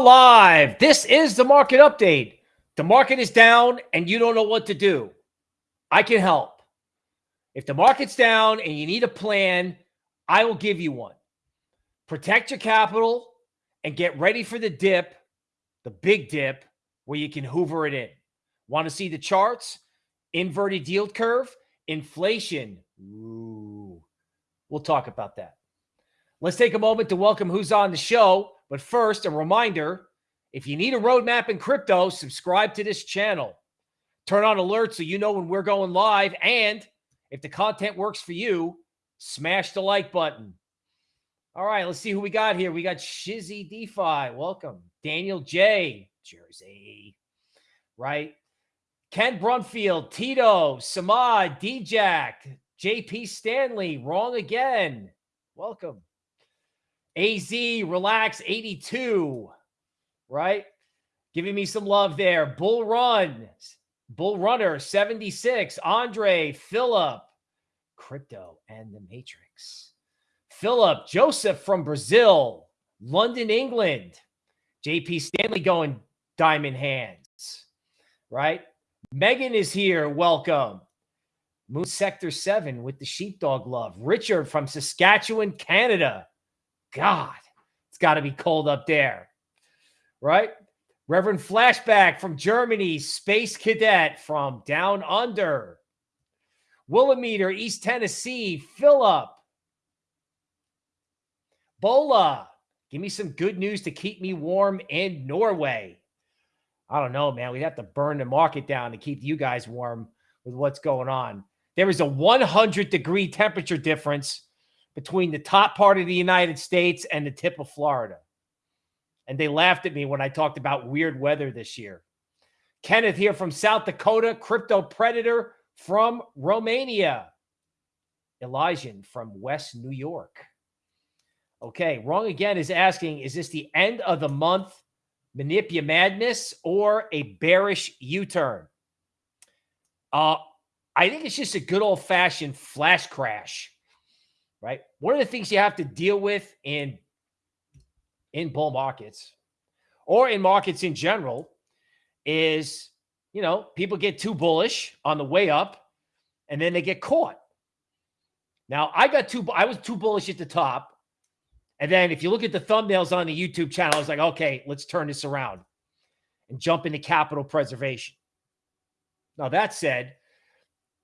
Live. This is the market update. The market is down and you don't know what to do. I can help. If the market's down and you need a plan, I will give you one. Protect your capital and get ready for the dip, the big dip, where you can hoover it in. Want to see the charts? Inverted yield curve, inflation. Ooh. We'll talk about that. Let's take a moment to welcome who's on the show. But first, a reminder if you need a roadmap in crypto, subscribe to this channel. Turn on alerts so you know when we're going live. And if the content works for you, smash the like button. All right, let's see who we got here. We got Shizzy DeFi. Welcome. Daniel J. Jersey. Right. Ken Brumfield, Tito, Samad, DJack, JP Stanley. Wrong again. Welcome. AZ, relax, 82, right? Giving me some love there. Bull Run, Bull Runner, 76. Andre, Philip, Crypto, and the Matrix. Philip, Joseph from Brazil, London, England. JP Stanley going diamond hands, right? Megan is here. Welcome. Moon Sector 7 with the sheepdog love. Richard from Saskatchewan, Canada. God, it's got to be cold up there, right? Reverend Flashback from Germany, Space Cadet from Down Under, Willimeter, East Tennessee, Philip, Bola, give me some good news to keep me warm in Norway. I don't know, man. We'd have to burn the market down to keep you guys warm with what's going on. There is a 100 degree temperature difference between the top part of the United States and the tip of Florida. And they laughed at me when I talked about weird weather this year. Kenneth here from South Dakota, Crypto Predator from Romania. Elijah from West New York. Okay, wrong again is asking, is this the end of the month manipia madness or a bearish U-turn? Uh, I think it's just a good old fashioned flash crash? One of the things you have to deal with in in bull markets or in markets in general is, you know, people get too bullish on the way up and then they get caught. Now, I got too I was too bullish at the top. And then if you look at the thumbnails on the YouTube channel, I was like, okay, let's turn this around and jump into capital preservation. Now, that said,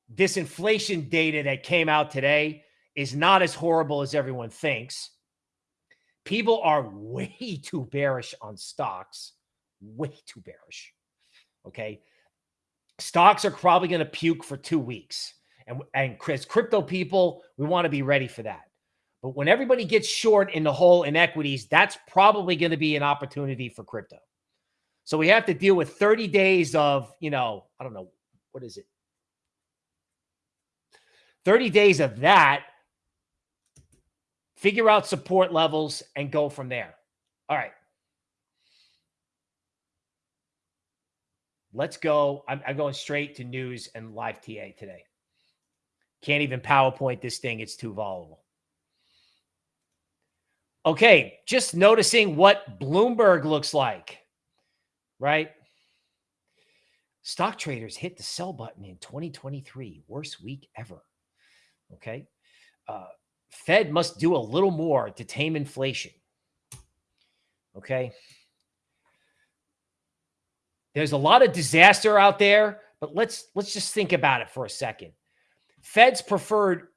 this inflation data that came out today is not as horrible as everyone thinks. People are way too bearish on stocks, way too bearish. Okay. Stocks are probably going to puke for two weeks. And, and Chris, crypto people, we want to be ready for that. But when everybody gets short in the whole in equities, that's probably going to be an opportunity for crypto. So we have to deal with 30 days of, you know, I don't know, what is it? 30 days of that figure out support levels, and go from there. All right. Let's go. I'm, I'm, going straight to news and live TA today. Can't even PowerPoint this thing. It's too volatile. Okay. Just noticing what Bloomberg looks like, right? Stock traders hit the sell button in 2023. Worst week ever. Okay. Uh, Fed must do a little more to tame inflation. Okay. There's a lot of disaster out there, but let's let's just think about it for a second. Fed's preferred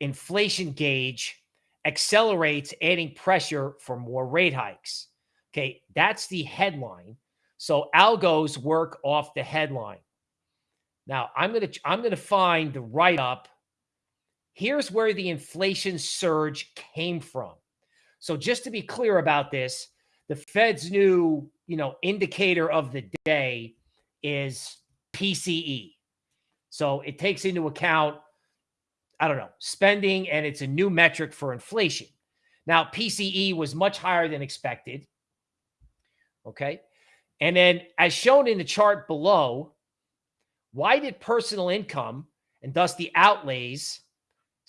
inflation gauge accelerates adding pressure for more rate hikes. Okay, that's the headline. So algos work off the headline. Now, I'm going to I'm going to find the write up Here's where the inflation surge came from. So just to be clear about this, the Fed's new, you know, indicator of the day is PCE. So it takes into account, I don't know, spending, and it's a new metric for inflation. Now, PCE was much higher than expected. Okay. And then, as shown in the chart below, why did personal income and thus the outlays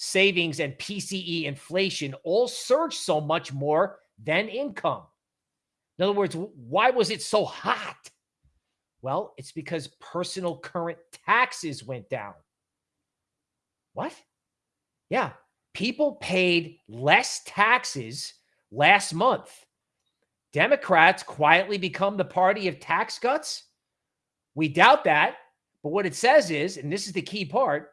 savings, and PCE inflation all surge so much more than income. In other words, why was it so hot? Well, it's because personal current taxes went down. What? Yeah. People paid less taxes last month. Democrats quietly become the party of tax cuts? We doubt that. But what it says is, and this is the key part,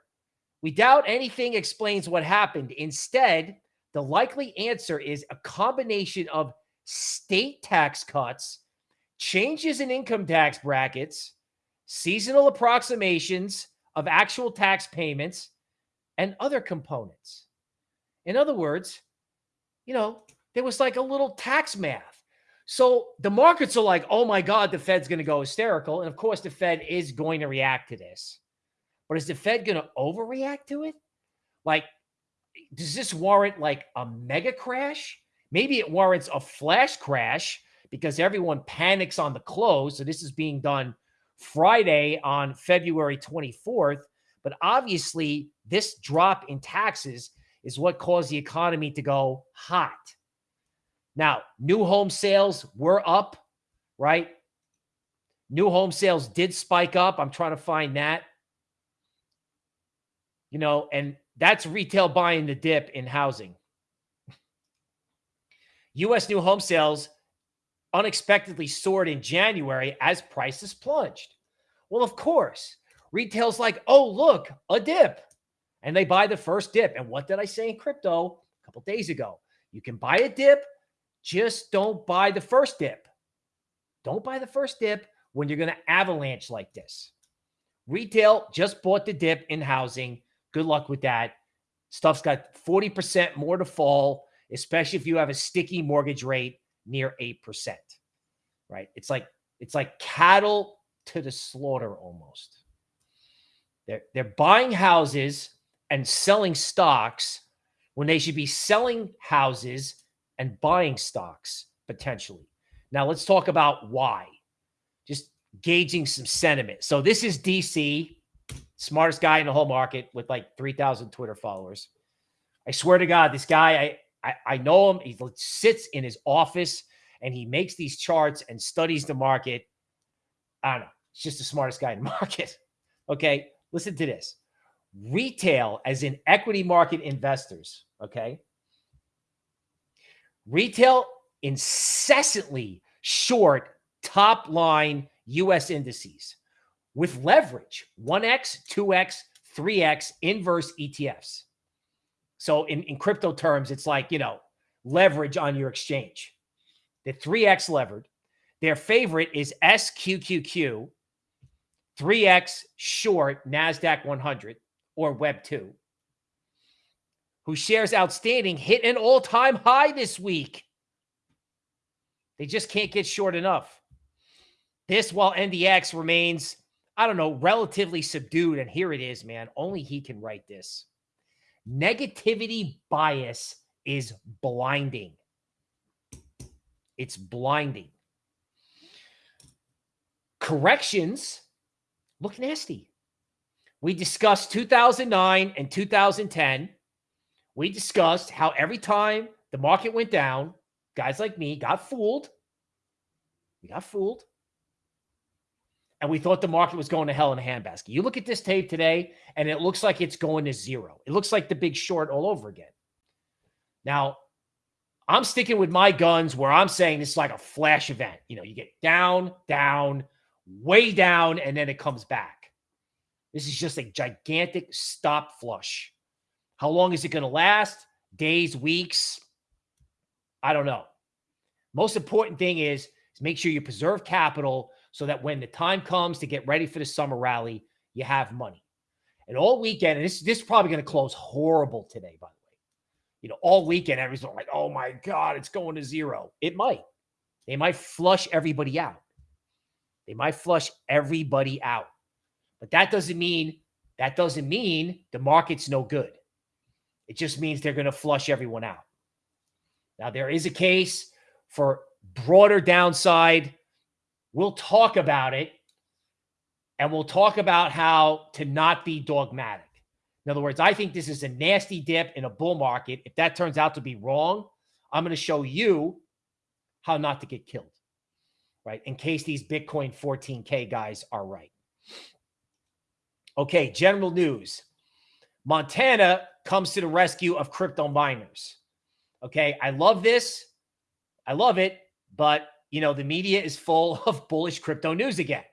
we doubt anything explains what happened. Instead, the likely answer is a combination of state tax cuts, changes in income tax brackets, seasonal approximations of actual tax payments, and other components. In other words, you know, there was like a little tax math. So the markets are like, oh my God, the Fed's going to go hysterical. And of course, the Fed is going to react to this. But is the Fed going to overreact to it? Like, does this warrant like a mega crash? Maybe it warrants a flash crash because everyone panics on the close. So this is being done Friday on February 24th. But obviously, this drop in taxes is what caused the economy to go hot. Now, new home sales were up, right? New home sales did spike up. I'm trying to find that. You know, and that's retail buying the dip in housing. U.S. new home sales unexpectedly soared in January as prices plunged. Well, of course, retail's like, oh, look, a dip. And they buy the first dip. And what did I say in crypto a couple days ago? You can buy a dip, just don't buy the first dip. Don't buy the first dip when you're going to avalanche like this. Retail just bought the dip in housing. Good luck with that. Stuff's got 40% more to fall, especially if you have a sticky mortgage rate near 8%. Right? It's like it's like cattle to the slaughter almost. They're they're buying houses and selling stocks when they should be selling houses and buying stocks potentially. Now let's talk about why. Just gauging some sentiment. So this is DC, smartest guy in the whole market with like 3,000 Twitter followers. I swear to God, this guy, I, I, I know him. He sits in his office and he makes these charts and studies the market. I don't know. He's just the smartest guy in the market. Okay. Listen to this retail, as in equity market investors. Okay. Retail incessantly short top line US indices with leverage 1x, 2x, 3x inverse ETFs. So in, in crypto terms, it's like, you know, leverage on your exchange. The 3x levered. Their favorite is SQQQ, 3x short NASDAQ 100 or Web 2 whose shares outstanding hit an all time high this week. They just can't get short enough. This while NDX remains, I don't know, relatively subdued. And here it is, man. Only he can write this. Negativity bias is blinding. It's blinding. Corrections look nasty. We discussed 2009 and 2010 we discussed how every time the market went down, guys like me got fooled. We got fooled. And we thought the market was going to hell in a handbasket. You look at this tape today, and it looks like it's going to zero. It looks like the big short all over again. Now, I'm sticking with my guns where I'm saying this is like a flash event. You know, you get down, down, way down, and then it comes back. This is just a gigantic stop flush. How long is it going to last? Days, weeks? I don't know. Most important thing is, is make sure you preserve capital so that when the time comes to get ready for the summer rally, you have money. And all weekend, and this, this is probably going to close horrible today, by the way. You know, all weekend, everyone's like, oh my God, it's going to zero. It might. They might flush everybody out. They might flush everybody out. But that doesn't mean that doesn't mean the market's no good. It just means they're going to flush everyone out. Now, there is a case for broader downside. We'll talk about it and we'll talk about how to not be dogmatic. In other words, I think this is a nasty dip in a bull market. If that turns out to be wrong, I'm going to show you how not to get killed. right? In case these Bitcoin 14K guys are right. Okay, general news. Montana comes to the rescue of crypto miners. Okay, I love this. I love it, but you know, the media is full of bullish crypto news again.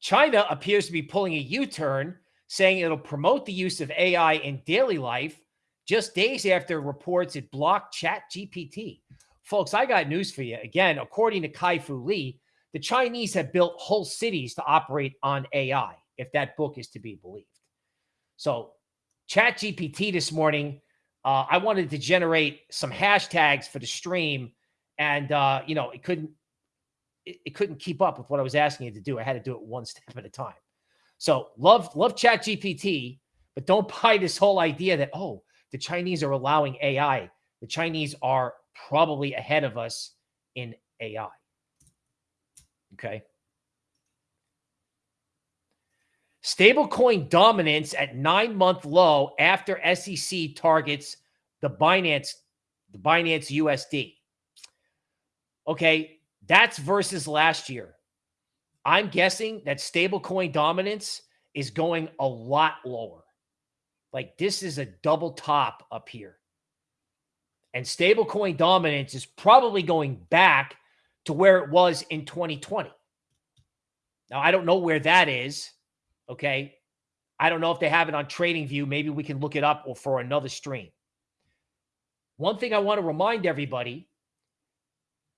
China appears to be pulling a U-turn, saying it'll promote the use of AI in daily life just days after reports it blocked Chat GPT. Folks, I got news for you. Again, according to Kai-Fu Lee, the Chinese have built whole cities to operate on AI, if that book is to be believed. So Chat GPT this morning, uh, I wanted to generate some hashtags for the stream and, uh, you know, it couldn't, it, it couldn't keep up with what I was asking it to do. I had to do it one step at a time. So love, love chat GPT, but don't buy this whole idea that, oh, the Chinese are allowing AI. The Chinese are probably ahead of us in AI. Okay. Stablecoin dominance at nine month low after SEC targets the Binance, the Binance USD. Okay, that's versus last year. I'm guessing that stablecoin dominance is going a lot lower. Like this is a double top up here. And stablecoin dominance is probably going back to where it was in 2020. Now, I don't know where that is. Okay. I don't know if they have it on TradingView. Maybe we can look it up or for another stream. One thing I want to remind everybody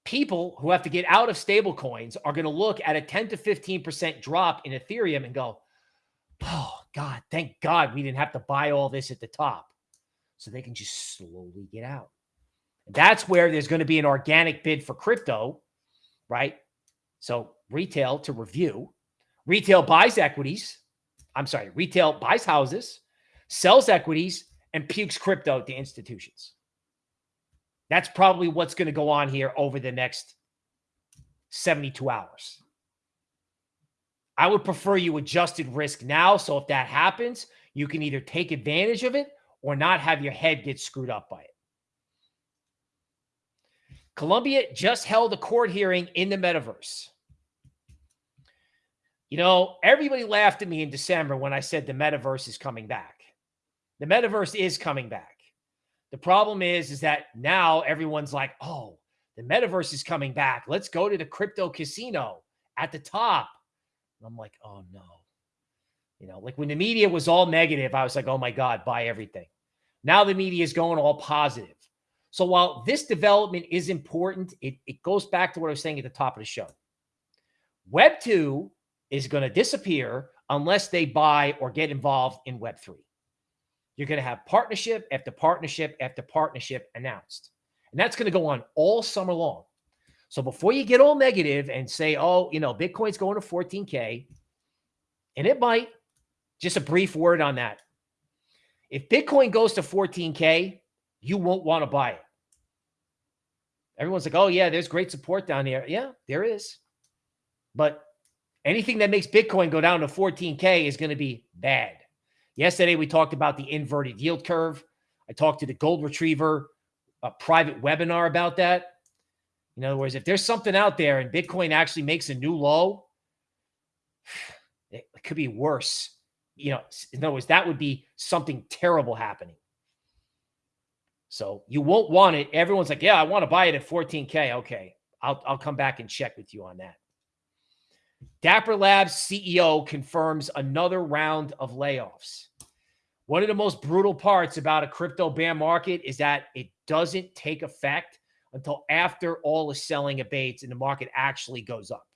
people who have to get out of stable coins are going to look at a 10 to 15% drop in Ethereum and go, oh, God, thank God we didn't have to buy all this at the top. So they can just slowly get out. That's where there's going to be an organic bid for crypto, right? So retail to review, retail buys equities. I'm sorry, retail buys houses, sells equities, and pukes crypto to institutions. That's probably what's going to go on here over the next 72 hours. I would prefer you adjusted risk now. So if that happens, you can either take advantage of it or not have your head get screwed up by it. Colombia just held a court hearing in the metaverse. You know, everybody laughed at me in December when I said the metaverse is coming back. The metaverse is coming back. The problem is, is that now everyone's like, oh, the metaverse is coming back. Let's go to the crypto casino at the top. And I'm like, oh no. You know, like when the media was all negative, I was like, oh my God, buy everything. Now the media is going all positive. So while this development is important, it, it goes back to what I was saying at the top of the show. Web 2 is going to disappear unless they buy or get involved in Web 3. You're going to have partnership after partnership after partnership announced. And that's going to go on all summer long. So before you get all negative and say, oh, you know, Bitcoin's going to 14K, and it might, just a brief word on that. If Bitcoin goes to 14K, you won't want to buy it. Everyone's like, oh, yeah, there's great support down there. Yeah, there is. But anything that makes Bitcoin go down to 14K is going to be bad. Yesterday, we talked about the inverted yield curve. I talked to the Gold Retriever a private webinar about that. In other words, if there's something out there and Bitcoin actually makes a new low, it could be worse. You know, in other words, that would be something terrible happening. So you won't want it. Everyone's like, yeah, I want to buy it at 14K. Okay. I'll, I'll come back and check with you on that. Dapper Labs CEO confirms another round of layoffs. One of the most brutal parts about a crypto bear market is that it doesn't take effect until after all the selling abates and the market actually goes up.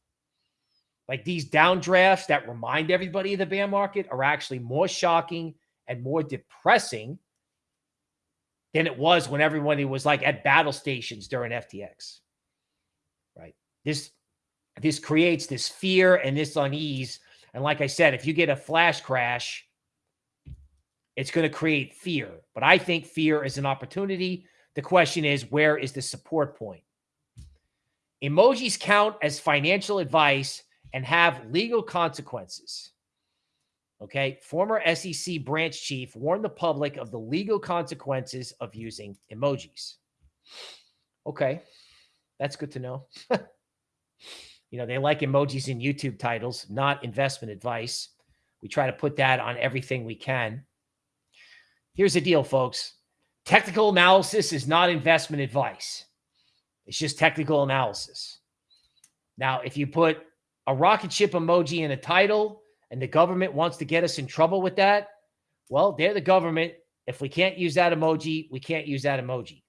Like these downdrafts that remind everybody of the bear market are actually more shocking and more depressing than it was when everybody was like at battle stations during FTX. Right. This this creates this fear and this unease. And like I said, if you get a flash crash, it's going to create fear. But I think fear is an opportunity. The question is, where is the support point? Emojis count as financial advice and have legal consequences. Okay. Former SEC branch chief warned the public of the legal consequences of using emojis. Okay. That's good to know. You know, they like emojis in YouTube titles, not investment advice. We try to put that on everything we can. Here's the deal, folks. Technical analysis is not investment advice. It's just technical analysis. Now, if you put a rocket ship emoji in a title and the government wants to get us in trouble with that, well, they're the government. If we can't use that emoji, we can't use that emoji.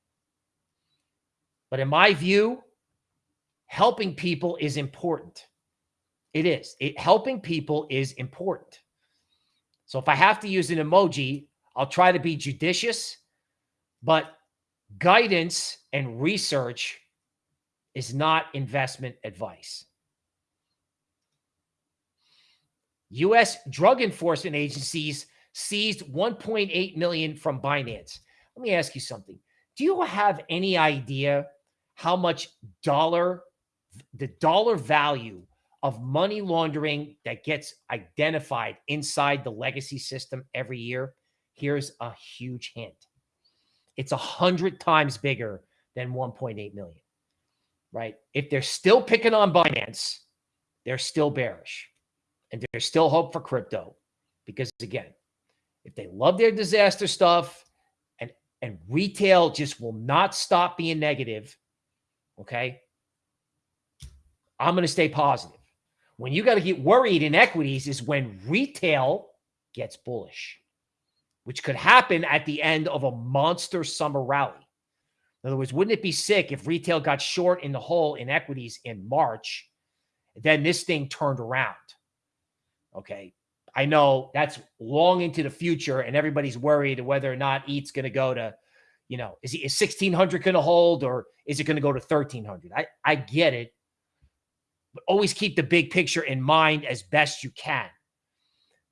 But in my view, helping people is important. It is. It helping people is important. So if I have to use an emoji, I'll try to be judicious, but guidance and research is not investment advice. U.S. drug enforcement agencies seized 1.8 million from Binance. Let me ask you something. Do you have any idea how much dollar, the dollar value of money laundering that gets identified inside the legacy system every year? Here's a huge hint. It's a hundred times bigger than 1.8 million, right? If they're still picking on Binance, they're still bearish and there's still hope for crypto because again, if they love their disaster stuff and and retail just will not stop being negative, okay? I'm going to stay positive. When you got to get worried in equities is when retail gets bullish, which could happen at the end of a monster summer rally. In other words, wouldn't it be sick if retail got short in the hole in equities in March, then this thing turned around? Okay. I know that's long into the future, and everybody's worried whether or not ETH's going to go to, you know, is, he, is 1600 going to hold or is it going to go to 1300? I, I get it. But always keep the big picture in mind as best you can.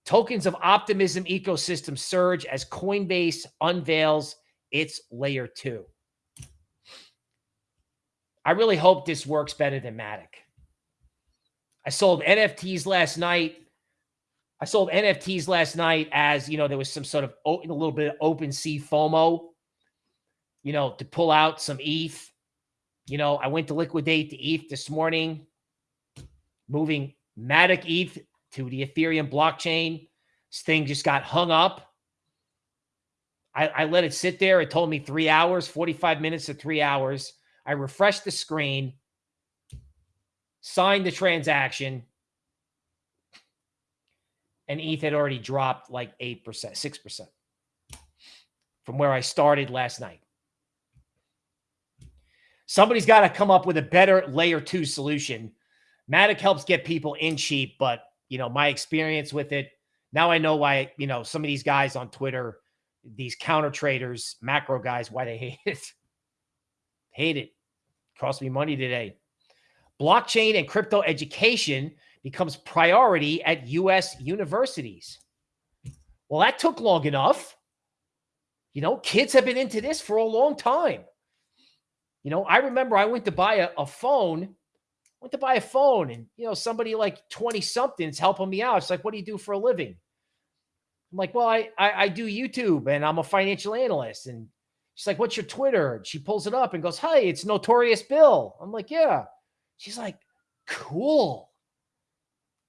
Tokens of optimism ecosystem surge as Coinbase unveils its layer two. I really hope this works better than Matic. I sold NFTs last night I sold NFTs last night as, you know, there was some sort of a little bit of open sea FOMO, you know, to pull out some ETH. You know, I went to liquidate the ETH this morning, moving Matic ETH to the Ethereum blockchain. This thing just got hung up. I, I let it sit there. It told me three hours, 45 minutes to three hours. I refreshed the screen, signed the transaction, and ETH had already dropped like 8%, 6% from where I started last night. Somebody's got to come up with a better layer two solution. Matic helps get people in cheap, but you know, my experience with it, now I know why, you know, some of these guys on Twitter, these counter traders, macro guys, why they hate it. hate it. Cost me money today. Blockchain and crypto education becomes priority at U.S. universities. Well, that took long enough. You know, kids have been into this for a long time. You know, I remember I went to buy a, a phone, went to buy a phone, and, you know, somebody like 20 somethings helping me out. It's like, what do you do for a living? I'm like, well, I, I, I do YouTube and I'm a financial analyst. And she's like, what's your Twitter? And she pulls it up and goes, hey, it's Notorious Bill. I'm like, yeah. She's like, cool.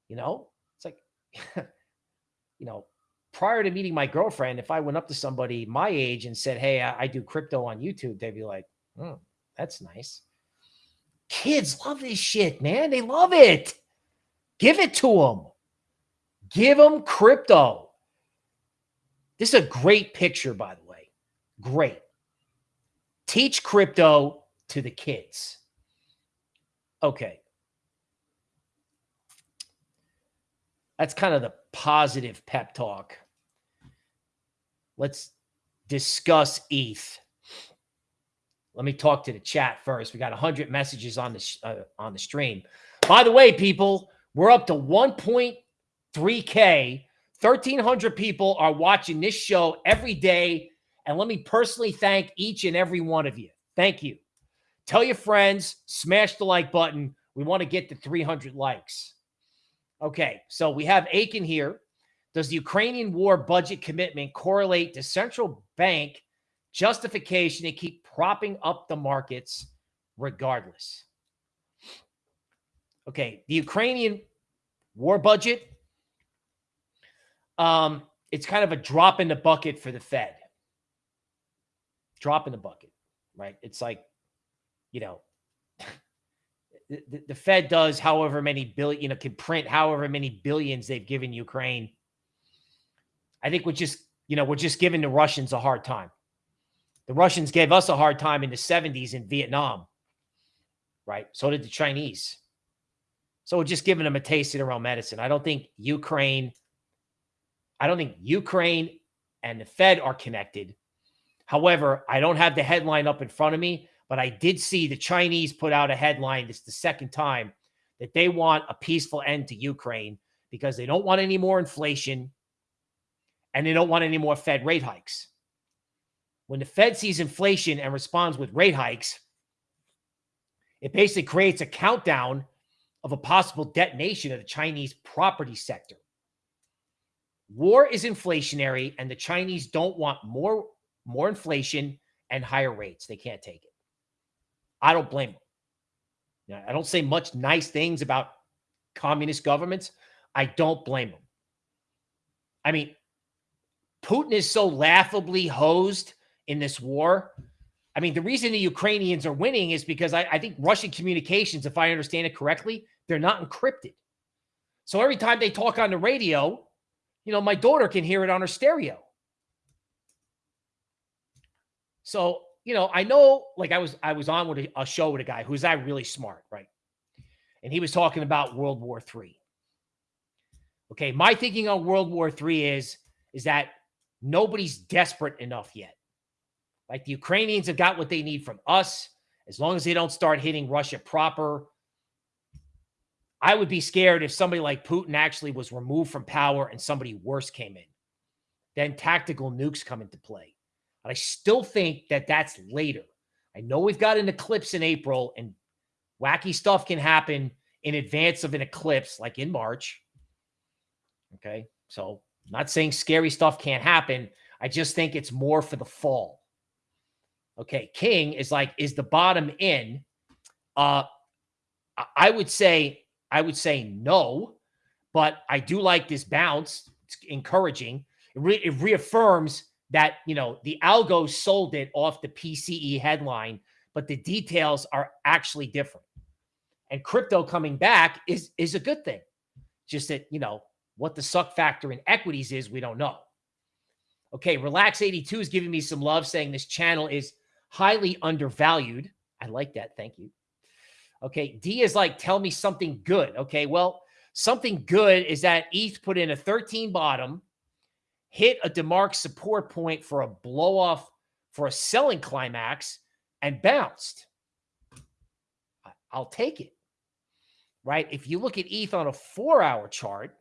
You know, it's like, you know, prior to meeting my girlfriend, if I went up to somebody my age and said, Hey, I, I do crypto on YouTube, they'd be like, oh, that's nice. Kids love this shit, man. They love it. Give it to them. Give them crypto. This is a great picture, by the way. Great. Teach crypto to the kids. Okay. That's kind of the positive pep talk. Let's discuss ETH. Let me talk to the chat first. We got 100 messages on the uh, on the stream. By the way, people, we're up to 1.3k. 1300 people are watching this show every day and let me personally thank each and every one of you. Thank you. Tell your friends, smash the like button. We want to get to 300 likes. Okay, so we have Aiken here. Does the Ukrainian war budget commitment correlate to central bank justification to keep propping up the markets regardless? Okay, the Ukrainian war budget, um, it's kind of a drop in the bucket for the Fed. Drop in the bucket, right? It's like, you know, the, the, Fed does however many billion, you know, can print however many billions they've given Ukraine. I think we're just, you know, we're just giving the Russians a hard time. The Russians gave us a hard time in the 70s in Vietnam, right? So did the Chinese. So we're just giving them a taste of their own medicine. I don't think Ukraine, I don't think Ukraine and the Fed are connected. However, I don't have the headline up in front of me, but I did see the Chinese put out a headline. This is the second time that they want a peaceful end to Ukraine because they don't want any more inflation and they don't want any more Fed rate hikes. When the Fed sees inflation and responds with rate hikes, it basically creates a countdown of a possible detonation of the Chinese property sector. War is inflationary, and the Chinese don't want more, more inflation and higher rates. They can't take it. I don't blame them. I don't say much nice things about communist governments. I don't blame them. I mean, Putin is so laughably hosed in this war. I mean, the reason the Ukrainians are winning is because I, I, think Russian communications, if I understand it correctly, they're not encrypted. So every time they talk on the radio, you know, my daughter can hear it on her stereo. So, you know, I know like I was I was on with a, a show with a guy who's that really smart, right? And he was talking about World War Three. Okay, my thinking on World War Three is is that nobody's desperate enough yet. Like the Ukrainians have got what they need from us. As long as they don't start hitting Russia proper, I would be scared if somebody like Putin actually was removed from power and somebody worse came in. Then tactical nukes come into play. But I still think that that's later. I know we've got an eclipse in April and wacky stuff can happen in advance of an eclipse, like in March. Okay. So I'm not saying scary stuff can't happen. I just think it's more for the fall. Okay. King is like, is the bottom in? Uh, I would say, I would say no, but I do like this bounce. It's encouraging. It, re it reaffirms that, you know, the algo sold it off the PCE headline, but the details are actually different. And crypto coming back is is a good thing. Just that, you know, what the suck factor in equities is, we don't know. Okay, Relax 82 is giving me some love saying this channel is highly undervalued. I like that. Thank you. Okay, D is like, tell me something good. Okay, well, something good is that ETH put in a 13 bottom, hit a DeMark support point for a blow off for a selling climax and bounced. I'll take it. Right? If you look at ETH on a four hour chart,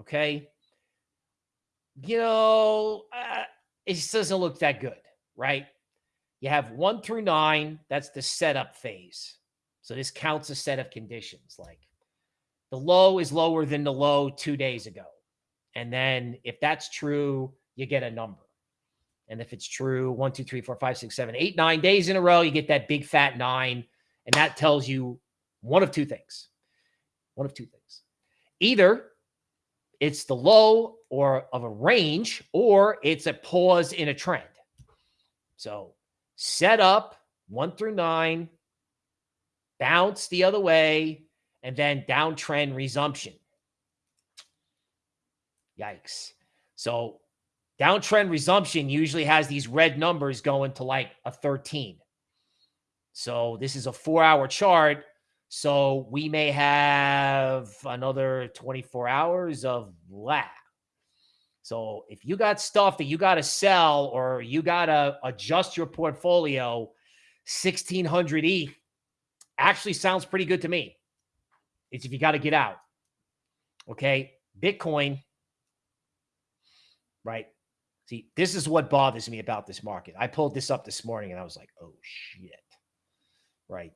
Okay. You know, uh, it just doesn't look that good, right? You have one through nine. That's the setup phase. So this counts a set of conditions. Like the low is lower than the low two days ago. And then if that's true, you get a number. And if it's true, one, two, three, four, five, six, seven, eight, nine days in a row, you get that big fat nine. And that tells you one of two things. One of two things. Either it's the low or of a range, or it's a pause in a trend. So set up one through nine, bounce the other way, and then downtrend resumption. Yikes. So downtrend resumption usually has these red numbers going to like a 13. So this is a four hour chart. So we may have another 24 hours of lag. So if you got stuff that you got to sell or you got to adjust your portfolio, 1600 E actually sounds pretty good to me. It's if you got to get out. Okay. Bitcoin, right? See, this is what bothers me about this market. I pulled this up this morning and I was like, oh shit. Right.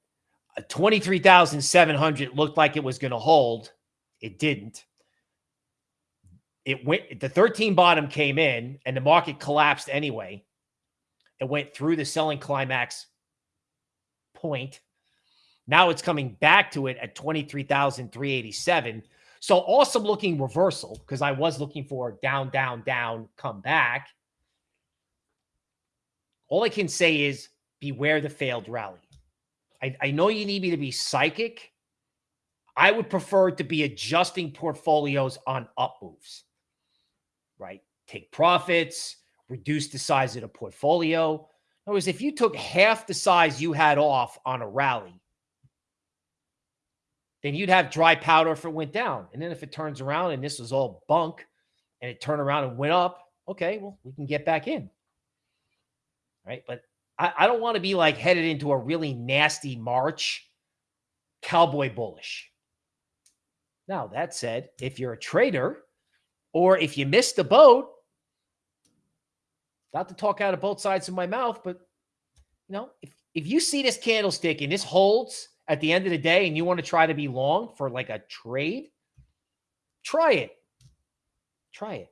23,700 looked like it was going to hold. It didn't. It went, the 13 bottom came in and the market collapsed anyway. It went through the selling climax point Now it's coming back to it at 23,387. So awesome looking reversal because I was looking for down, down, down, come back. All I can say is beware the failed rally. I, I know you need me to be psychic. I would prefer to be adjusting portfolios on up moves, right? Take profits, reduce the size of the portfolio. In other words, if you took half the size you had off on a rally, then you'd have dry powder if it went down. And then if it turns around and this was all bunk and it turned around and went up, okay, well, we can get back in. Right. But I, I don't want to be like headed into a really nasty March cowboy bullish. Now, that said, if you're a trader or if you missed the boat, not to talk out of both sides of my mouth, but you know, if, if you see this candlestick and this holds at the end of the day and you want to try to be long for like a trade, try it. Try it.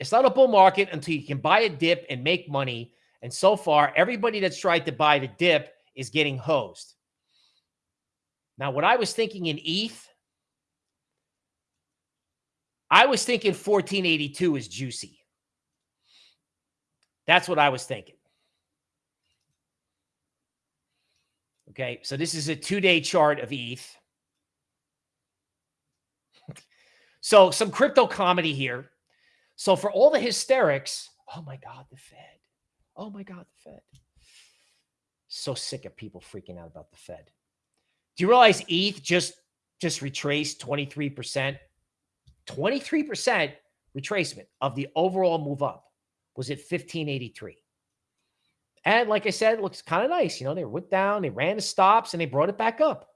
It's not a bull market until you can buy a dip and make money. And so far, everybody that's tried to buy the dip is getting hosed. Now, what I was thinking in ETH, I was thinking 1482 is juicy. That's what I was thinking. Okay, so this is a two-day chart of ETH. so some crypto comedy here. So for all the hysterics, oh my God, the Fed. Oh my God, the Fed. So sick of people freaking out about the Fed. Do you realize ETH just just retraced 23%? 23% retracement of the overall move up was at 1583. And like I said, it looks kind of nice. You know, they went down, they ran the stops, and they brought it back up.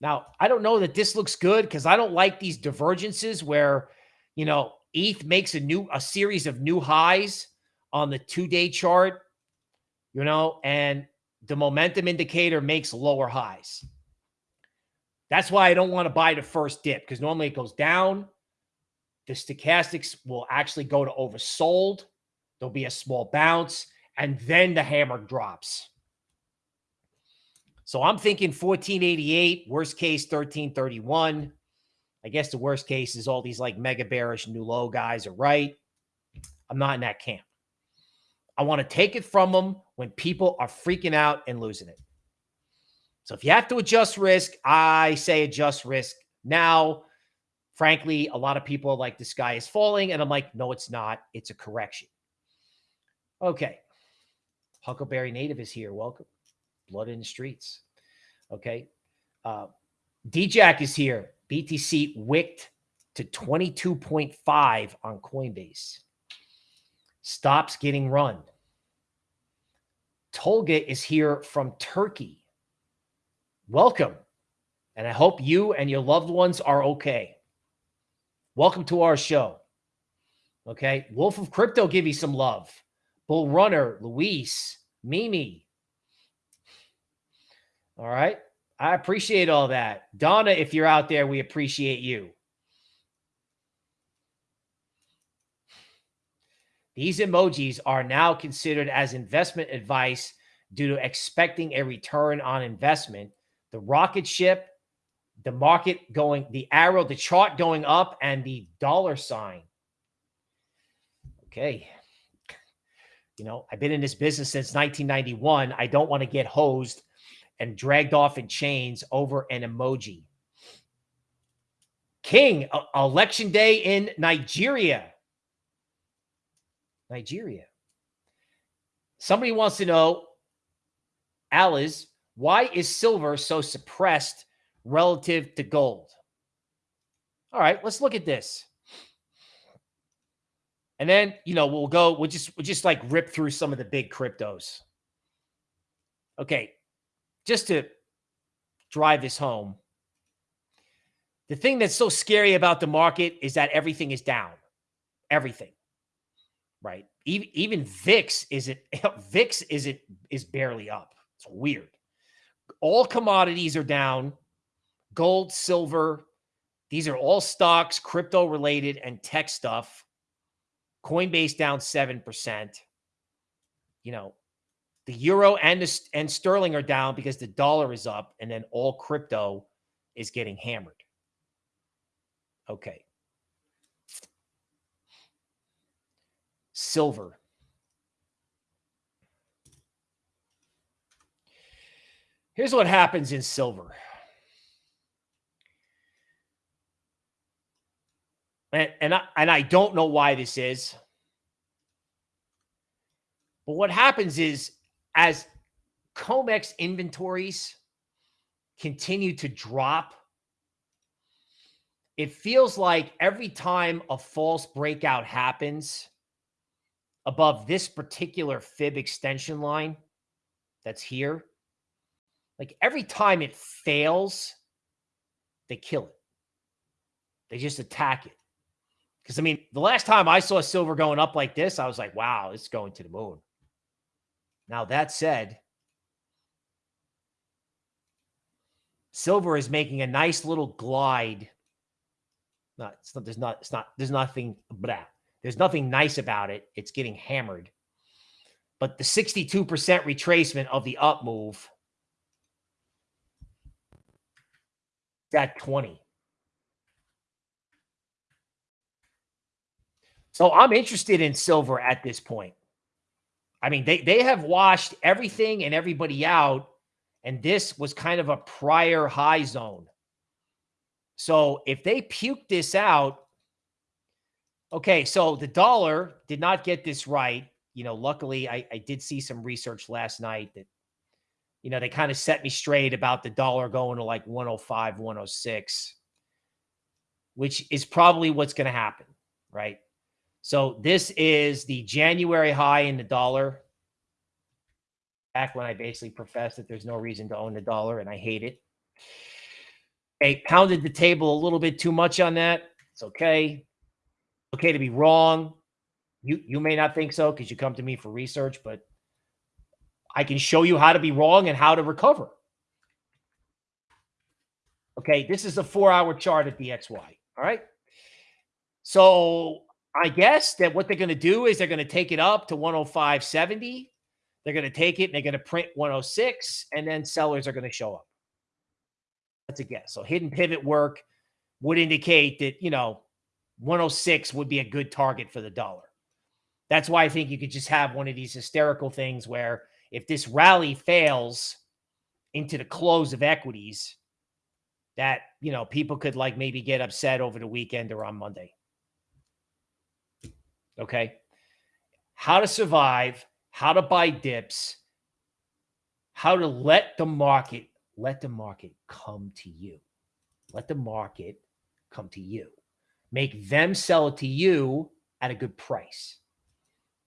Now, I don't know that this looks good because I don't like these divergences where, you know, ETH makes a new a series of new highs on the two-day chart, you know, and the momentum indicator makes lower highs. That's why I don't want to buy the first dip because normally it goes down. The stochastics will actually go to oversold. There'll be a small bounce, and then the hammer drops. So I'm thinking 1488, worst case 1331. I guess the worst case is all these like mega bearish new low guys are right. I'm not in that camp. I want to take it from them when people are freaking out and losing it. So if you have to adjust risk, I say adjust risk now. Frankly, a lot of people are like, the sky is falling. And I'm like, no, it's not. It's a correction. Okay. Huckleberry Native is here. Welcome. Blood in the streets. Okay. Uh, DJack is here. BTC wicked to 22.5 on Coinbase. Stops getting run. Tolga is here from Turkey. Welcome. And I hope you and your loved ones are okay. Welcome to our show. Okay. Wolf of Crypto, give you some love. Bull Runner, Luis, Mimi. All right. I appreciate all that. Donna, if you're out there, we appreciate you. These emojis are now considered as investment advice due to expecting a return on investment. The rocket ship, the market going, the arrow, the chart going up, and the dollar sign. Okay you know, I've been in this business since 1991. I don't want to get hosed and dragged off in chains over an emoji. King, uh, election day in Nigeria. Nigeria. Somebody wants to know, Alice, why is silver so suppressed relative to gold? All right, let's look at this. And then, you know, we'll go, we'll just, we'll just like rip through some of the big cryptos. Okay. Just to drive this home. The thing that's so scary about the market is that everything is down. Everything. Right. Even, even VIX isn't, VIX isn't, is barely up. It's weird. All commodities are down. Gold, silver. These are all stocks, crypto related and tech stuff Coinbase down 7%. You know, The euro and the, and sterling are down because the dollar is up, and then all crypto is getting hammered. Okay. Silver. Here's what happens in silver. And, and I, and I don't know why this is. But what happens is as COMEX inventories continue to drop, it feels like every time a false breakout happens above this particular fib extension line that's here, like every time it fails, they kill it. They just attack it. Because I mean, the last time I saw silver going up like this, I was like, wow, it's going to the moon. Now, that said, silver is making a nice little glide. No, it's not, there's not, it's not, there's nothing, blah. There's nothing nice about it. It's getting hammered. But the 62% retracement of the up move, that 20. So I'm interested in silver at this point. I mean, they they have washed everything and everybody out, and this was kind of a prior high zone. So if they puke this out, okay, so the dollar did not get this right. You know, luckily I, I did see some research last night that, you know, they kind of set me straight about the dollar going to like 105, 106, which is probably what's going to happen, right? So this is the January high in the dollar. Back when I basically professed that there's no reason to own the dollar and I hate it. I pounded the table a little bit too much on that. It's okay. Okay to be wrong. You you may not think so because you come to me for research, but I can show you how to be wrong and how to recover. Okay, this is a four-hour chart at DXY. All right. So I guess that what they're going to do is they're going to take it up to 105.70. They're going to take it and they're going to print 106, and then sellers are going to show up. That's a guess. So hidden pivot work would indicate that, you know, 106 would be a good target for the dollar. That's why I think you could just have one of these hysterical things where if this rally fails into the close of equities, that, you know, people could like maybe get upset over the weekend or on Monday. Okay. How to survive, how to buy dips, how to let the market, let the market come to you. Let the market come to you. Make them sell it to you at a good price.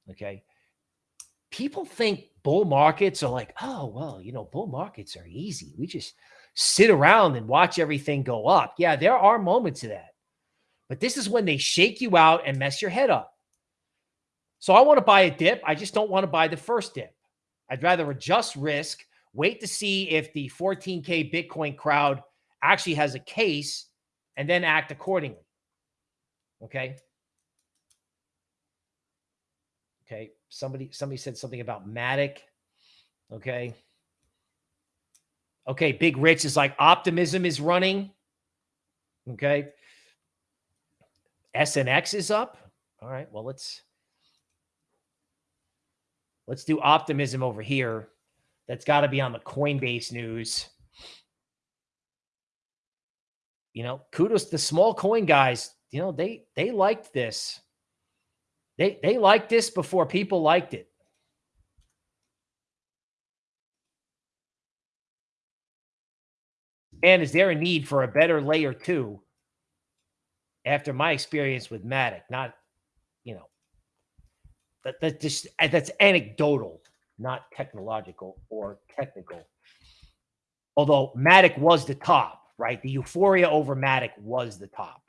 Okay. People think bull markets are like, oh, well, you know, bull markets are easy. We just sit around and watch everything go up. Yeah, there are moments of that. But this is when they shake you out and mess your head up. So I want to buy a dip. I just don't want to buy the first dip. I'd rather adjust risk, wait to see if the 14K Bitcoin crowd actually has a case, and then act accordingly. Okay. Okay. Somebody, somebody said something about Matic. Okay. Okay. Big Rich is like optimism is running. Okay. SNX is up. All right. Well, let's Let's do optimism over here. That's got to be on the Coinbase news. You know, kudos to the small coin guys. You know, they they liked this. They they liked this before people liked it. And is there a need for a better layer two after my experience with Matic? Not, you know, that, that just that's anecdotal, not technological or technical. Although Matic was the top, right? The euphoria over Matic was the top.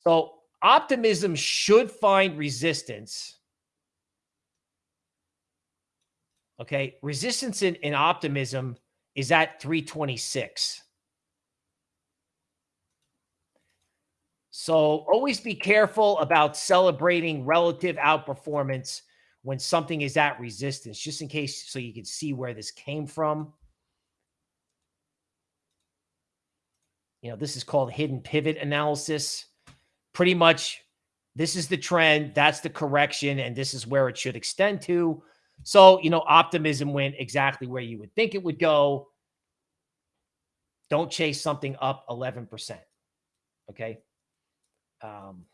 So optimism should find resistance. Okay. Resistance in, in optimism is at 326. So always be careful about celebrating relative outperformance when something is at resistance, just in case so you can see where this came from. You know, this is called hidden pivot analysis. Pretty much, this is the trend, that's the correction, and this is where it should extend to. So, you know, optimism went exactly where you would think it would go. Don't chase something up 11%. Okay. Um,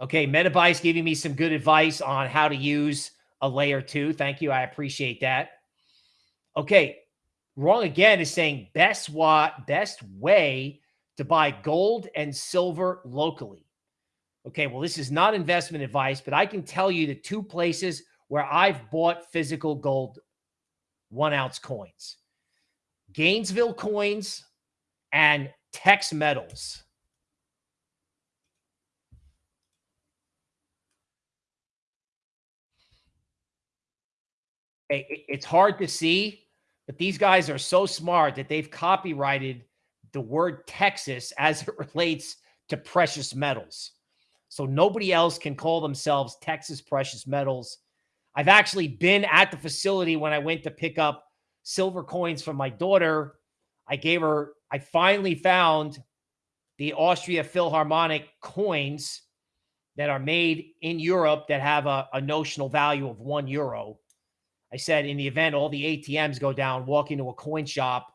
okay. Metabytes giving me some good advice on how to use a layer two. Thank you. I appreciate that. Okay. Wrong again is saying best what best way to buy gold and silver locally. Okay, well, this is not investment advice, but I can tell you the two places where I've bought physical gold one ounce coins Gainesville coins and Tex metals. It's hard to see, but these guys are so smart that they've copyrighted the word Texas as it relates to precious metals. So nobody else can call themselves Texas Precious Metals. I've actually been at the facility when I went to pick up silver coins from my daughter. I gave her, I finally found the Austria Philharmonic coins that are made in Europe that have a, a notional value of one euro. I said, in the event all the ATMs go down, walk into a coin shop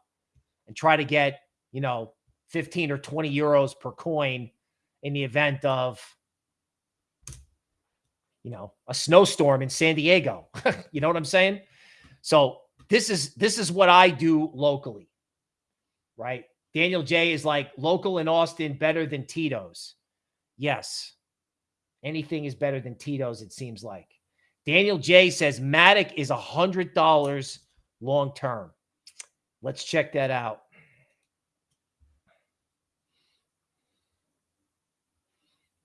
and try to get, you know, 15 or 20 euros per coin in the event of you know, a snowstorm in San Diego. you know what I'm saying? So this is this is what I do locally. Right? Daniel J is like local in Austin better than Tito's. Yes. Anything is better than Tito's, it seems like. Daniel J says Matic is a hundred dollars long term. Let's check that out.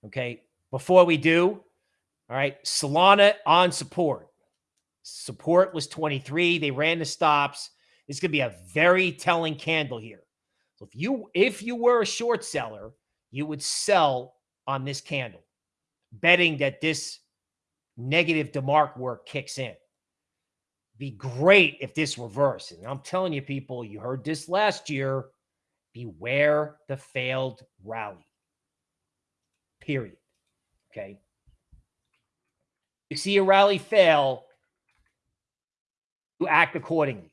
Okay. Before we do, all right. Solana on support. Support was 23. They ran the stops. This could be a very telling candle here. So if you if you were a short seller, you would sell on this candle, betting that this negative DeMark work kicks in. Be great if this reverses. And I'm telling you, people, you heard this last year. Beware the failed rally. Period. Okay you see a rally fail, you act accordingly.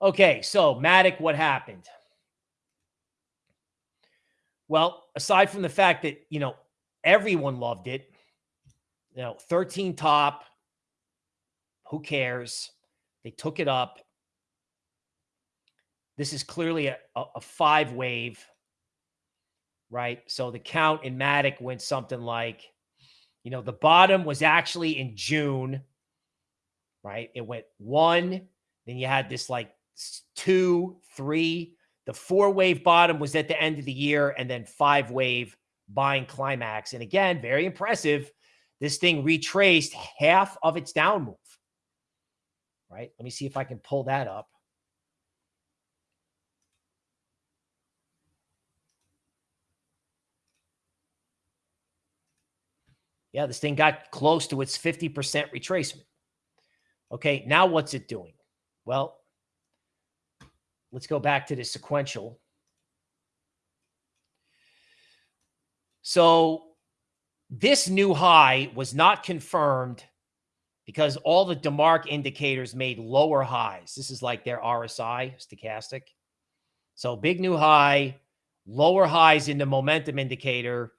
Okay, so Matic, what happened? Well, aside from the fact that, you know, everyone loved it, you know, 13 top, who cares? They took it up. This is clearly a, a, a five wave, right? So the count in Matic went something like you know, the bottom was actually in June, right? It went one, then you had this like two, three. The four wave bottom was at the end of the year, and then five wave buying climax. And again, very impressive. This thing retraced half of its down move, right? Let me see if I can pull that up. Yeah, this thing got close to its 50% retracement. Okay, now what's it doing? Well, let's go back to the sequential. So this new high was not confirmed because all the DeMark indicators made lower highs. This is like their RSI stochastic. So big new high, lower highs in the momentum indicator,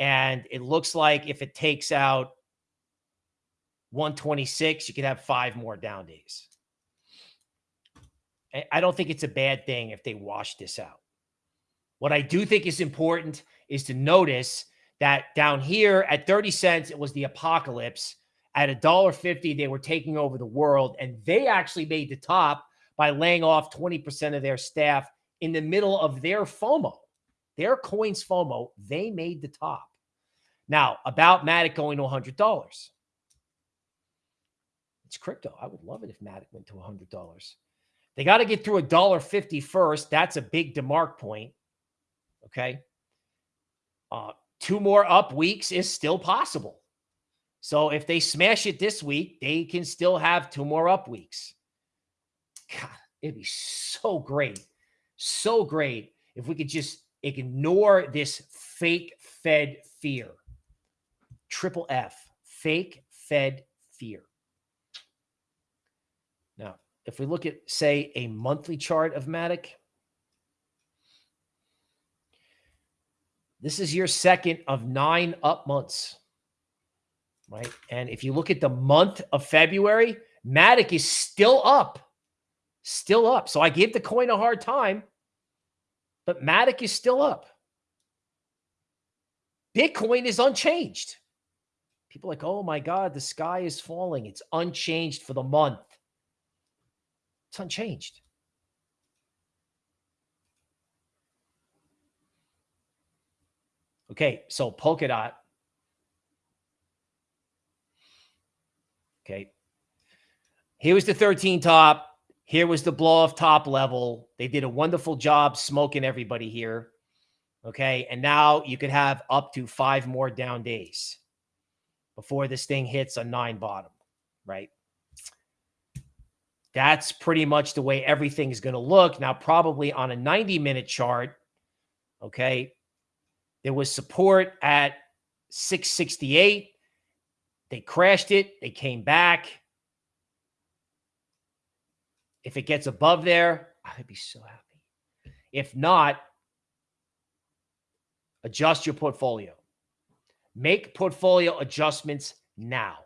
and it looks like if it takes out 126, you could have five more down days. I don't think it's a bad thing if they wash this out. What I do think is important is to notice that down here at 30 cents, it was the apocalypse. At a dollar fifty, they were taking over the world, and they actually made the top by laying off 20% of their staff in the middle of their FOMO, their coins FOMO. They made the top. Now, about Matic going to $100. It's crypto. I would love it if Matic went to $100. They got to get through a dollar fifty first. That's a big DeMark point. Okay. Uh, two more up weeks is still possible. So if they smash it this week, they can still have two more up weeks. God, it'd be so great. So great if we could just ignore this fake Fed fear. Triple F, fake Fed fear. Now, if we look at, say, a monthly chart of Matic, this is your second of nine up months, right? And if you look at the month of February, Matic is still up, still up. So I gave the coin a hard time, but Matic is still up. Bitcoin is unchanged. People like, oh my God, the sky is falling. It's unchanged for the month. It's unchanged. Okay, so Polkadot. Okay. Here was the 13 top. Here was the blow off top level. They did a wonderful job smoking everybody here. Okay. And now you could have up to five more down days before this thing hits a nine bottom, right? That's pretty much the way everything's going to look. Now, probably on a 90 minute chart, okay, there was support at 668. They crashed it. They came back. If it gets above there, I'd be so happy. If not, adjust your portfolio. Make portfolio adjustments now.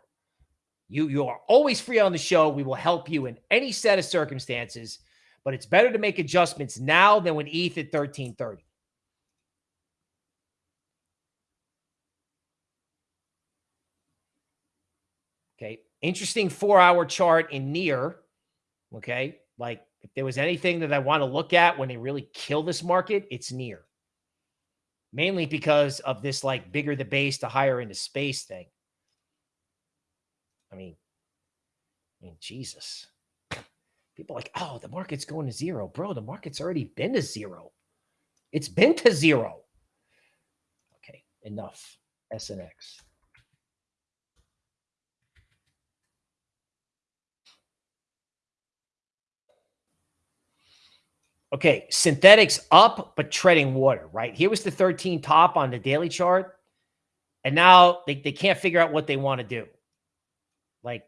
You, you are always free on the show. We will help you in any set of circumstances, but it's better to make adjustments now than when ETH at 1330. Okay. Interesting four hour chart in near. Okay. Like if there was anything that I want to look at when they really kill this market, it's near. Mainly because of this like bigger the base to higher into space thing. I mean, I mean, Jesus. People like, oh, the market's going to zero. Bro, the market's already been to zero. It's been to zero. Okay, enough. SNX. Okay, Synthetix up, but treading water, right? Here was the 13 top on the daily chart. And now they, they can't figure out what they want to do. Like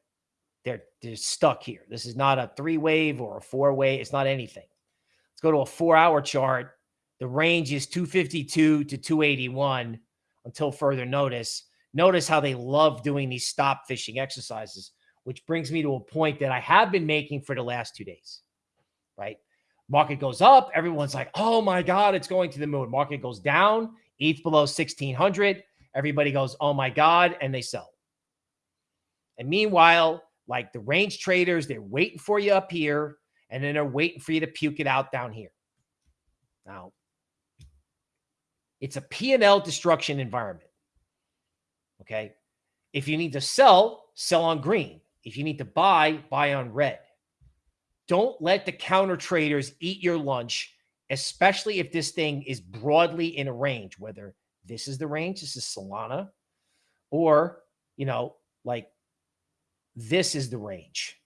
they're, they're stuck here. This is not a three wave or a four wave. It's not anything. Let's go to a four hour chart. The range is 252 to 281 until further notice. Notice how they love doing these stop fishing exercises, which brings me to a point that I have been making for the last two days, right? Market goes up. Everyone's like, oh my God, it's going to the moon. Market goes down, ETH below 1600. Everybody goes, oh my God, and they sell. And meanwhile, like the range traders, they're waiting for you up here, and then they're waiting for you to puke it out down here. Now, it's a P&L destruction environment. Okay. If you need to sell, sell on green. If you need to buy, buy on red. Don't let the counter traders eat your lunch, especially if this thing is broadly in a range, whether this is the range, this is Solana, or, you know, like this is the range,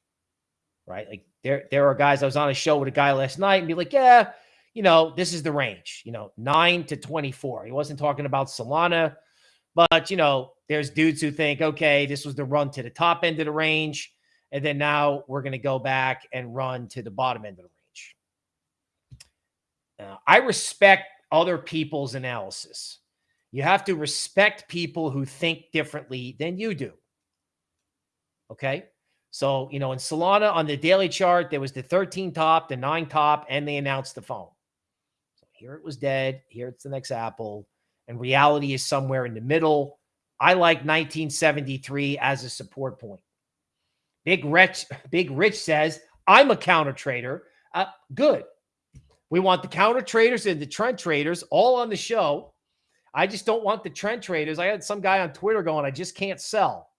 right? Like there, there are guys, I was on a show with a guy last night and be like, yeah, you know, this is the range, you know, nine to 24. He wasn't talking about Solana, but, you know, there's dudes who think, okay, this was the run to the top end of the range. And then now we're going to go back and run to the bottom end of the range. I respect other people's analysis. You have to respect people who think differently than you do. Okay. So, you know, in Solana on the daily chart, there was the 13 top, the nine top, and they announced the phone. So here it was dead. Here it's the next Apple. And reality is somewhere in the middle. I like 1973 as a support point. Big Rich, Big Rich says, I'm a counter trader. Uh, good. We want the counter traders and the trend traders all on the show. I just don't want the trend traders. I had some guy on Twitter going, I just can't sell.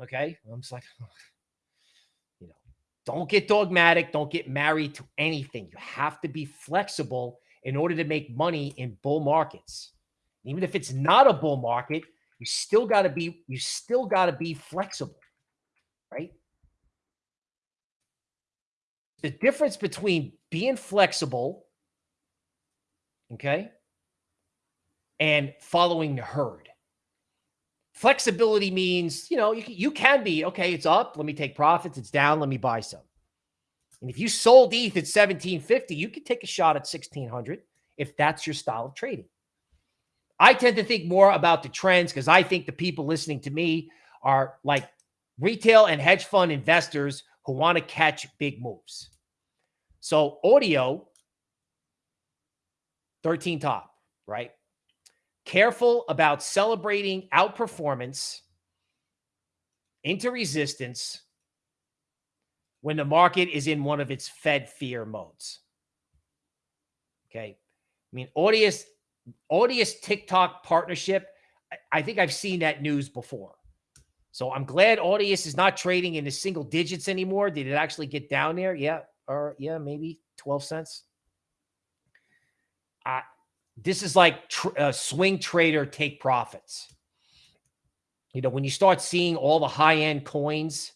Okay. I'm just like, you know, don't get dogmatic. Don't get married to anything. You have to be flexible in order to make money in bull markets. Even if it's not a bull market, you still got to be you still got to be flexible, right? The difference between being flexible, okay, and following the herd. Flexibility means, you know, you you can be, okay, it's up, let me take profits, it's down, let me buy some. And if you sold ETH at 1750, you could take a shot at 1600 if that's your style of trading. I tend to think more about the trends because I think the people listening to me are like retail and hedge fund investors who want to catch big moves. So audio, 13 top, right? Careful about celebrating outperformance into resistance when the market is in one of its Fed fear modes. Okay. I mean, Audius, Audius TikTok partnership, I think I've seen that news before. So I'm glad Audius is not trading in the single digits anymore. Did it actually get down there? Yeah. Or yeah, maybe 12 cents. Uh, this is like tr uh, swing trader take profits. You know, when you start seeing all the high end coins,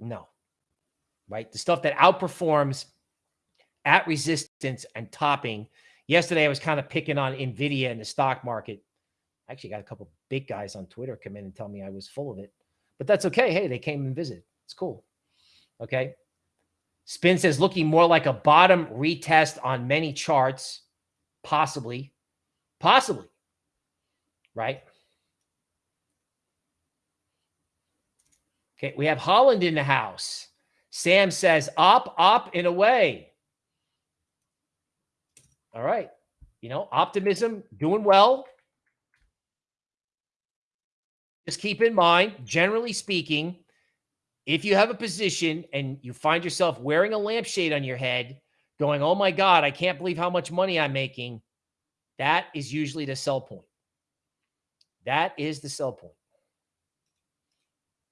no, right? The stuff that outperforms at resistance and topping. Yesterday, I was kind of picking on NVIDIA in the stock market. Actually got a couple big guys on Twitter come in and tell me I was full of it, but that's okay. Hey, they came and visit. It's cool. Okay. Spin says looking more like a bottom retest on many charts, possibly, possibly, right? Okay, we have Holland in the house. Sam says up, up, in a way. All right. You know, optimism, doing well. Just keep in mind, generally speaking, if you have a position and you find yourself wearing a lampshade on your head, going, oh my God, I can't believe how much money I'm making, that is usually the sell point. That is the sell point.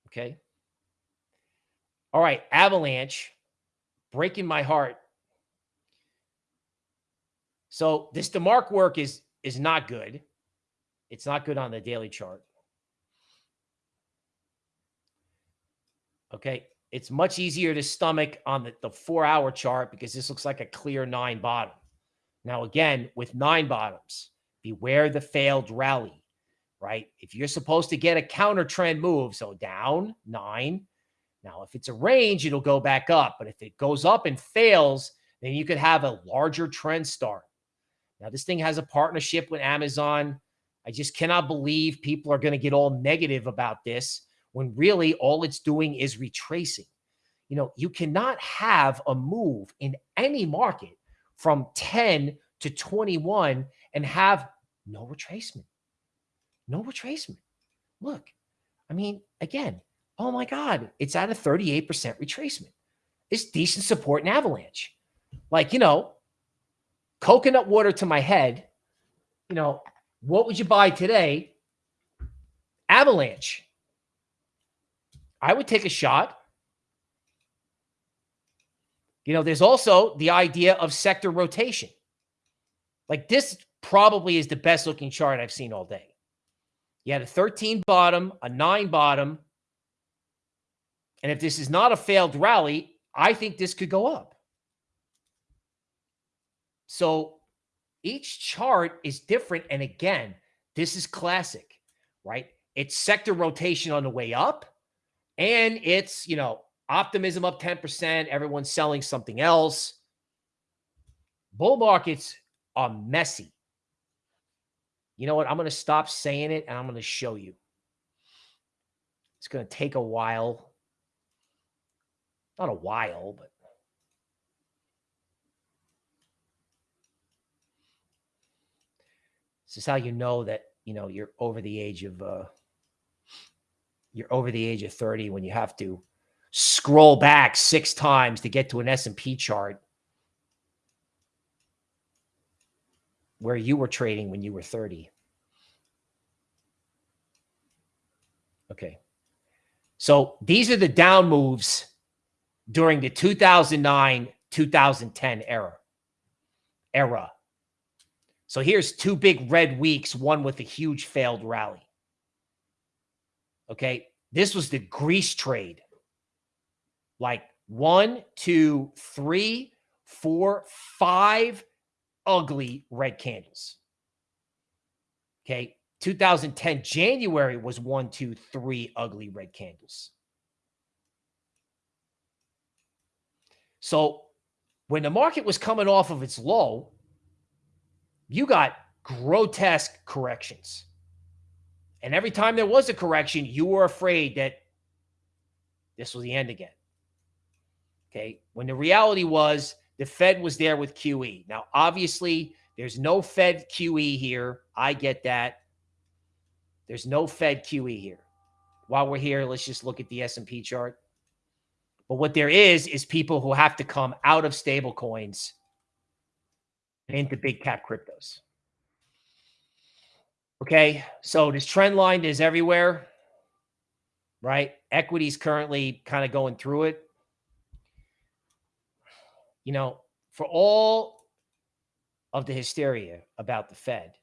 Okay. All right. Avalanche, breaking my heart. So this DeMark work is is not good. It's not good on the daily chart. Okay. It's much easier to stomach on the, the four hour chart because this looks like a clear nine bottom. Now, again, with nine bottoms, beware the failed rally, right? If you're supposed to get a counter trend move, so down nine. Now, if it's a range, it'll go back up. But if it goes up and fails, then you could have a larger trend start. Now, this thing has a partnership with Amazon. I just cannot believe people are going to get all negative about this when really all it's doing is retracing. You know, you cannot have a move in any market from 10 to 21 and have no retracement. No retracement. Look, I mean, again, oh my God, it's at a 38% retracement. It's decent support in avalanche. Like, you know, coconut water to my head, you know, what would you buy today? Avalanche. I would take a shot. You know, there's also the idea of sector rotation. Like this probably is the best looking chart I've seen all day. You had a 13 bottom, a 9 bottom. And if this is not a failed rally, I think this could go up. So each chart is different. And again, this is classic, right? It's sector rotation on the way up and it's, you know, optimism up 10%, everyone's selling something else. Bull markets are messy. You know what? I'm going to stop saying it and I'm going to show you. It's going to take a while. Not a while, but this is how you know that, you know, you're over the age of uh you're over the age of 30 when you have to scroll back six times to get to an S&P chart where you were trading when you were 30. Okay. So these are the down moves during the 2009 2010 era. Era. So here's two big red weeks, one with a huge failed rally. Okay. This was the Greece trade. Like one, two, three, four, five ugly red candles. Okay. 2010 January was one, two, three ugly red candles. So when the market was coming off of its low, you got grotesque corrections. And every time there was a correction, you were afraid that this was the end again. Okay. When the reality was the Fed was there with QE. Now, obviously, there's no Fed QE here. I get that. There's no Fed QE here. While we're here, let's just look at the S&P chart. But what there is is people who have to come out of stable coins into big cap cryptos. Okay, so this trend line is everywhere, right? Equities currently kind of going through it. You know, for all of the hysteria about the Fed,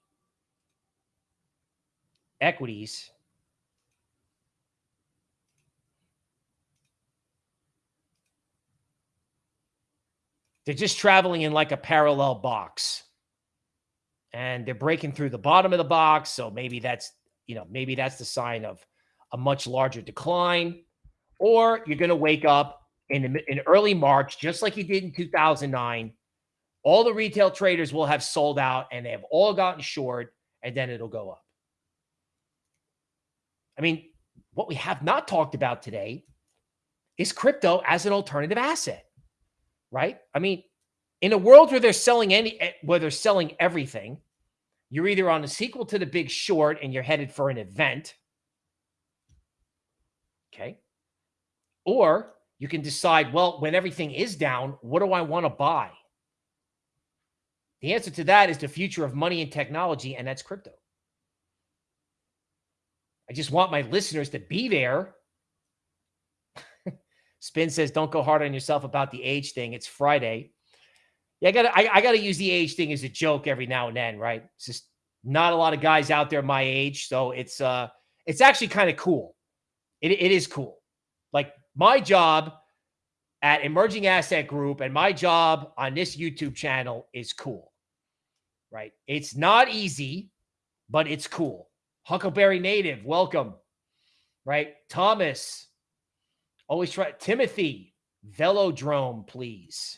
equities they're just traveling in like a parallel box and they're breaking through the bottom of the box so maybe that's you know maybe that's the sign of a much larger decline or you're going to wake up in in early march just like you did in 2009 all the retail traders will have sold out and they have all gotten short and then it'll go up I mean, what we have not talked about today is crypto as an alternative asset, right? I mean, in a world where they're selling any, eh, where they're selling everything, you're either on a sequel to the big short and you're headed for an event. Okay. Or you can decide, well, when everything is down, what do I want to buy? The answer to that is the future of money and technology, and that's crypto. I just want my listeners to be there. Spin says, don't go hard on yourself about the age thing. It's Friday. Yeah, I gotta I, I, gotta use the age thing as a joke every now and then, right? It's just not a lot of guys out there my age. So it's uh it's actually kind of cool. It, it is cool. Like my job at Emerging Asset Group and my job on this YouTube channel is cool. Right? It's not easy, but it's cool. Huckleberry Native, welcome. Right? Thomas, always try. Timothy, Velodrome, please.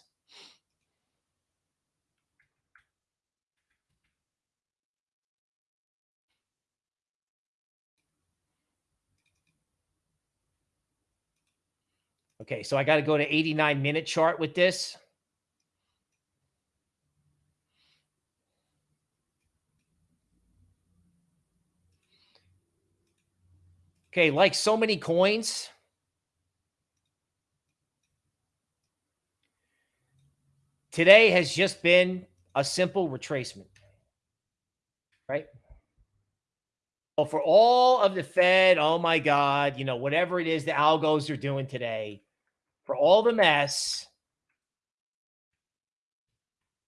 Okay, so I got to go to 89 minute chart with this. Okay, like so many coins, today has just been a simple retracement, right? So for all of the Fed, oh my God, you know, whatever it is the algos are doing today, for all the mess,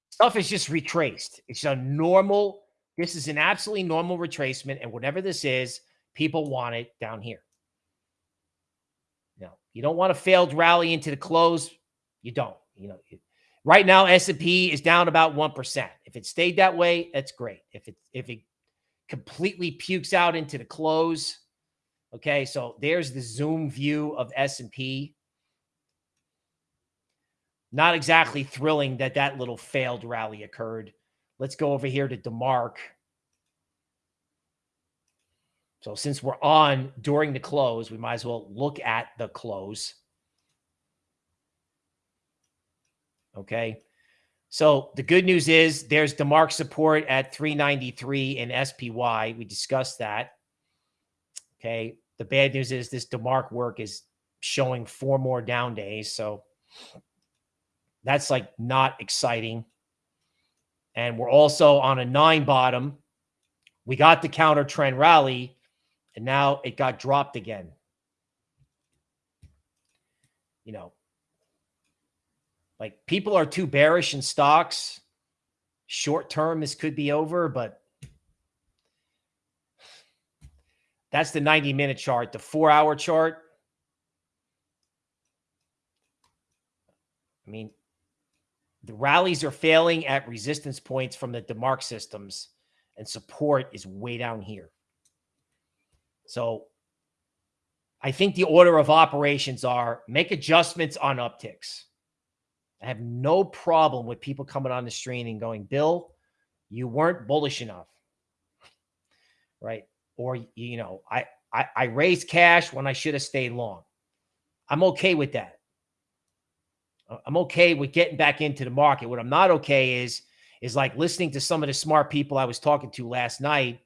stuff is just retraced. It's a normal, this is an absolutely normal retracement. And whatever this is, People want it down here. No, you don't want a failed rally into the close. You don't. You know, right now S&P is down about 1%. If it stayed that way, that's great. If it if it completely pukes out into the close, okay? So there's the zoom view of S&P. Not exactly thrilling that that little failed rally occurred. Let's go over here to DeMark. So since we're on during the close, we might as well look at the close. Okay. So the good news is there's DeMark support at 393 in SPY. We discussed that. Okay. The bad news is this DeMark work is showing four more down days. So that's like not exciting. And we're also on a nine bottom. We got the counter trend rally and now it got dropped again. You know, like people are too bearish in stocks. short term, this could be over, but that's the 90 minute chart. The four hour chart. I mean, the rallies are failing at resistance points from the DeMark systems, and support is way down here. So I think the order of operations are make adjustments on upticks. I have no problem with people coming on the stream and going, Bill, you weren't bullish enough. Right. Or, you know, I, I, I raised cash when I should have stayed long. I'm okay with that. I'm okay with getting back into the market. What I'm not okay is, is like listening to some of the smart people I was talking to last night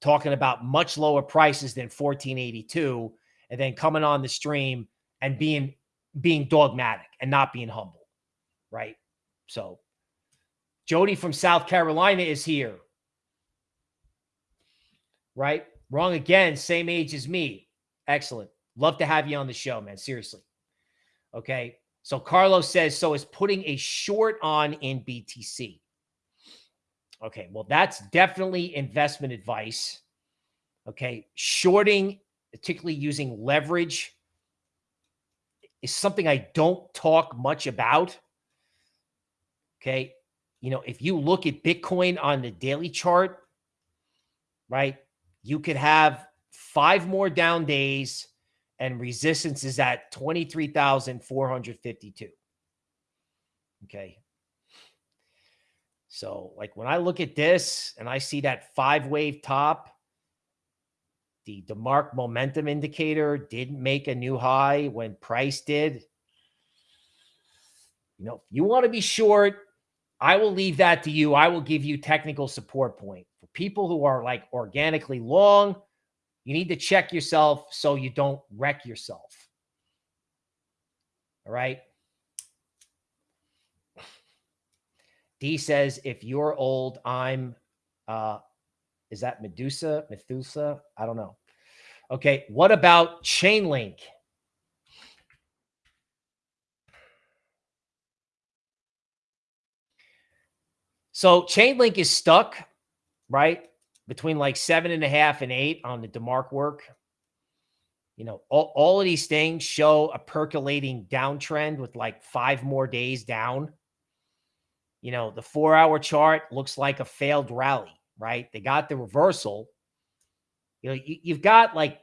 talking about much lower prices than 1482 and then coming on the stream and being being dogmatic and not being humble right? So jody from south carolina is here. Right? Wrong again same age as me. Excellent. Love to have you on the show man. Seriously. Okay so carlos says so is putting a short on in btc Okay, well, that's definitely investment advice. Okay, shorting, particularly using leverage, is something I don't talk much about. Okay, you know, if you look at Bitcoin on the daily chart, right, you could have five more down days and resistance is at 23,452. Okay. So, like when I look at this and I see that five wave top, the DeMark momentum indicator didn't make a new high when price did. You know, if you want to be short, I will leave that to you. I will give you technical support point. For people who are like organically long, you need to check yourself so you don't wreck yourself. All right. D says, if you're old, I'm, uh, is that Medusa? Methusa? I don't know. Okay. What about Chainlink? So Chainlink is stuck, right? Between like seven and a half and eight on the DeMark work. You know, all, all of these things show a percolating downtrend with like five more days down. You know, the four hour chart looks like a failed rally, right? They got the reversal. You know, you, have got like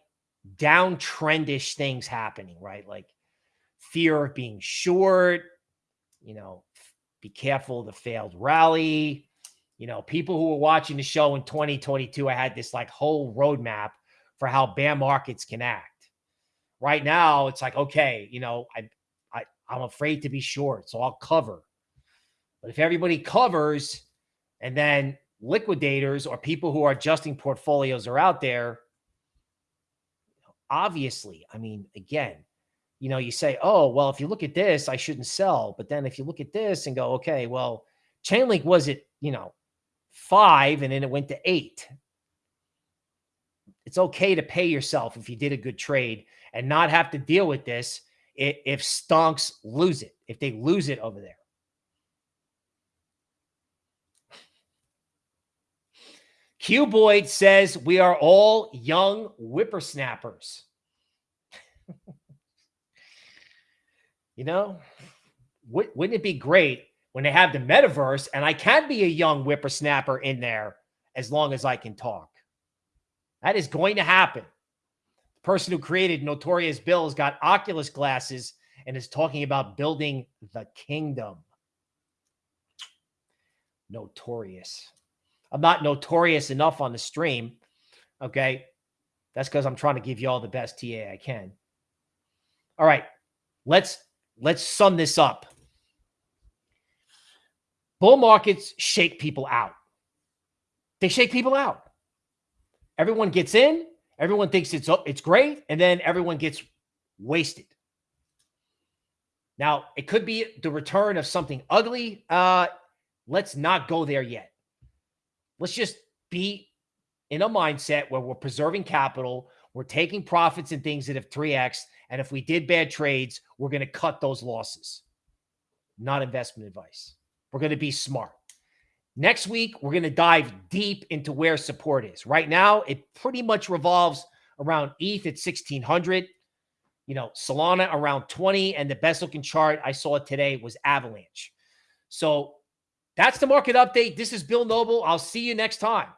downtrendish things happening, right? Like fear of being short, you know, be careful of the failed rally. You know, people who were watching the show in 2022, I had this like whole roadmap for how bear markets can act. Right now, it's like, okay, you know, I, I I'm afraid to be short, so I'll cover. But if everybody covers and then liquidators or people who are adjusting portfolios are out there, obviously, I mean, again, you know, you say, oh, well, if you look at this, I shouldn't sell. But then if you look at this and go, okay, well, Chainlink was at, you know, five and then it went to eight. It's okay to pay yourself if you did a good trade and not have to deal with this if stonks lose it, if they lose it over there. Q Boyd says we are all young whippersnappers. you know, wouldn't it be great when they have the metaverse and I can be a young whippersnapper in there as long as I can talk? That is going to happen. The person who created Notorious Bill has got Oculus glasses and is talking about building the kingdom. Notorious. I'm not notorious enough on the stream. Okay. That's because I'm trying to give you all the best TA I can. All right. Let's let's sum this up. Bull markets shake people out. They shake people out. Everyone gets in, everyone thinks it's it's great, and then everyone gets wasted. Now, it could be the return of something ugly. Uh, let's not go there yet. Let's just be in a mindset where we're preserving capital, we're taking profits and things that have 3x. And if we did bad trades, we're going to cut those losses. Not investment advice. We're going to be smart. Next week, we're going to dive deep into where support is. Right now, it pretty much revolves around ETH at 1600, you know, Solana around 20, and the best looking chart I saw today was Avalanche. So that's the market update. This is Bill Noble. I'll see you next time.